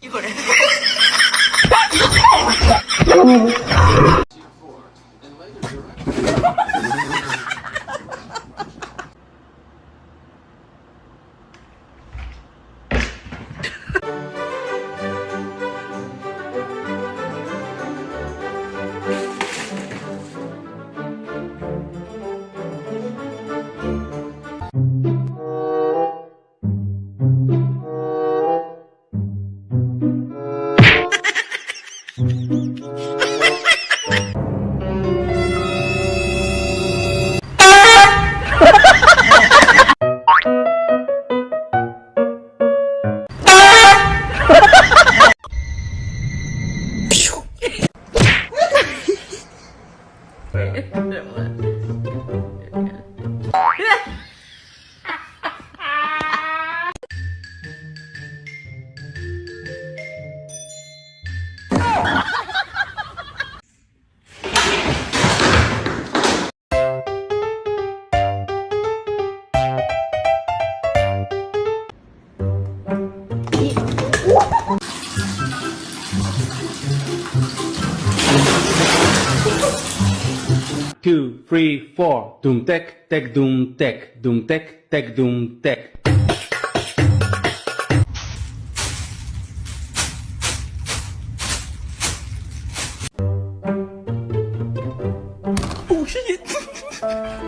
이거래. Two, three, four. Doom tech, tech, doom tech, doom tech, tech, doom tech. Oh shit!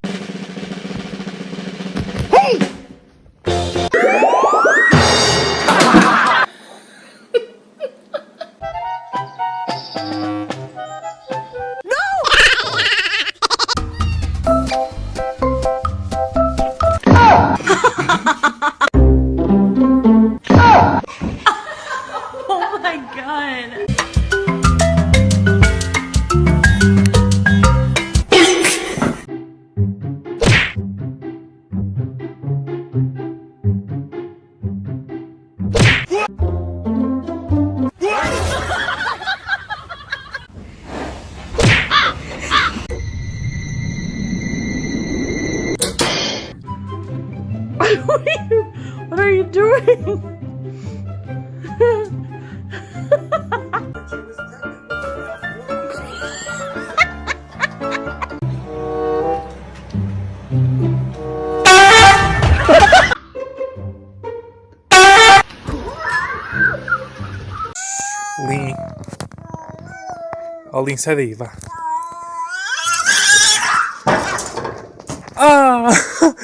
what are you, what are you doing? Lin, sai daí, vá. Ah!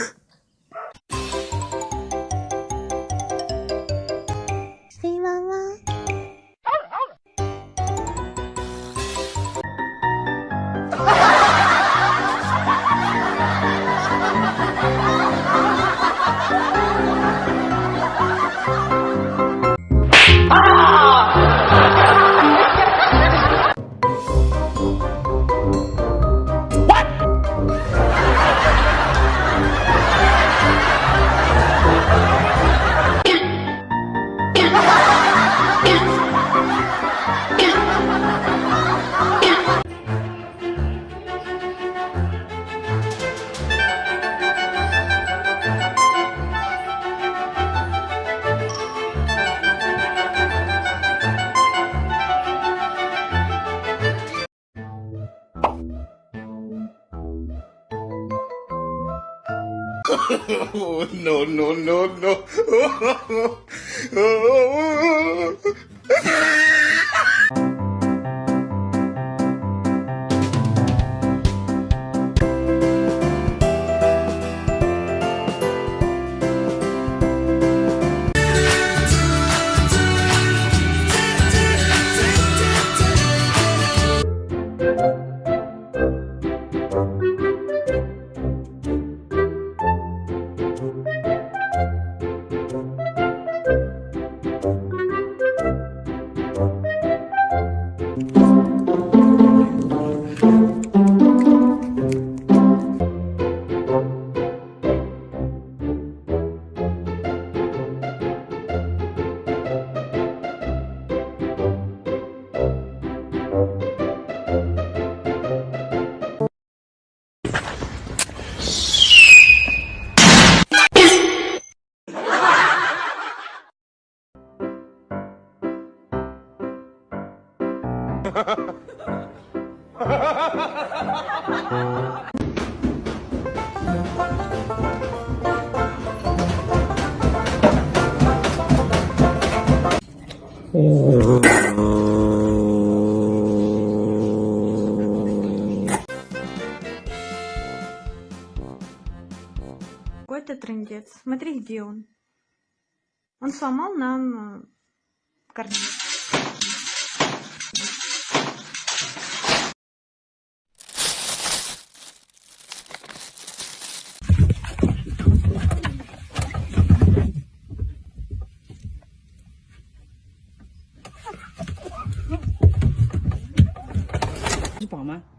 no, no, no, no. Какой-то трындец. Смотри, где он. Он сломал нам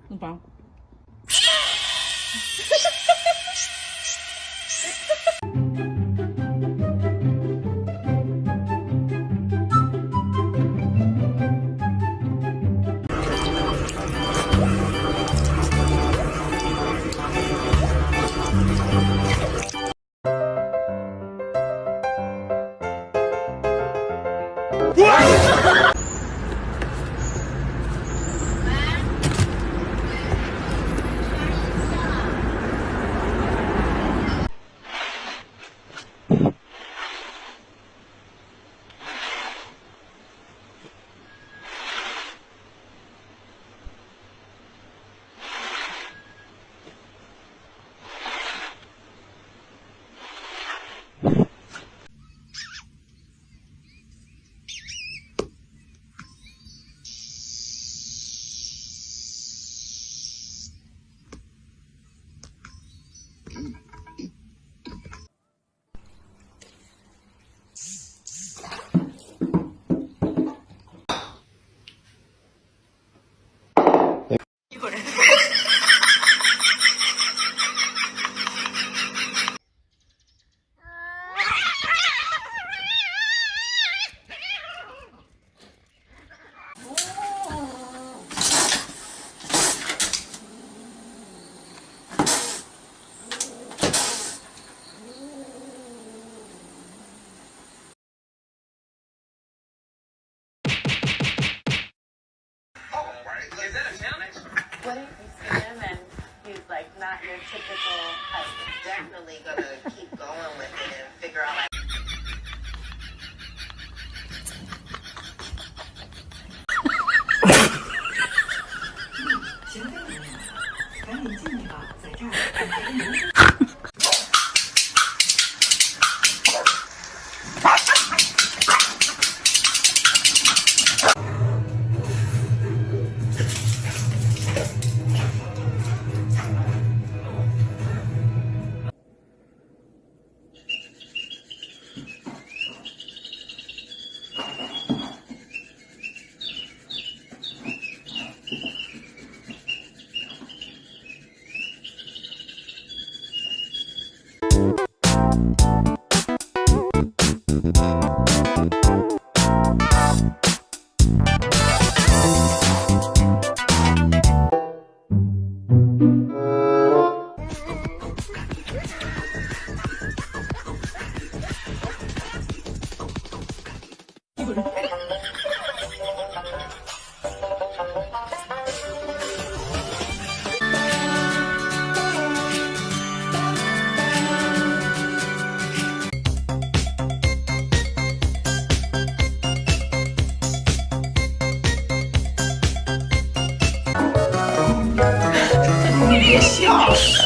弄包。not your typical husband. Definitely gonna keep going with it and figure out. Like 笑。死